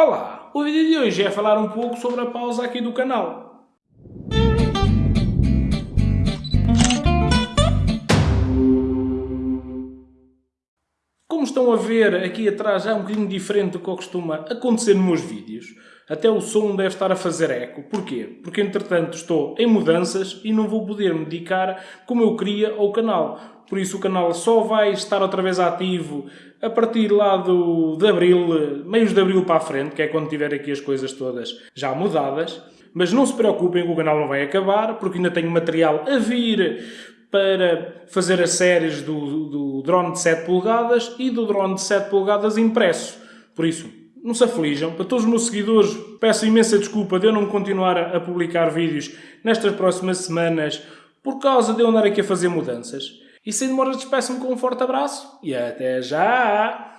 Olá, o vídeo de hoje é falar um pouco sobre a pausa aqui do canal. Como estão a ver aqui atrás é um bocadinho diferente do que costuma acontecer nos meus vídeos. Até o som deve estar a fazer eco. Porquê? Porque entretanto estou em mudanças e não vou poder me dedicar como eu queria ao canal. Por isso o canal só vai estar outra vez ativo a partir lá do, de Abril, meios de Abril para a frente, que é quando tiver aqui as coisas todas já mudadas. Mas não se preocupem que o canal não vai acabar, porque ainda tenho material a vir para fazer as séries do, do drone de 7 polegadas e do drone de 7 polegadas impresso. Por isso, não se aflijam. Para todos os meus seguidores, peço imensa desculpa de eu não continuar a publicar vídeos nestas próximas semanas por causa de eu andar aqui a fazer mudanças. E sem demora despeço-me com um forte abraço e até já!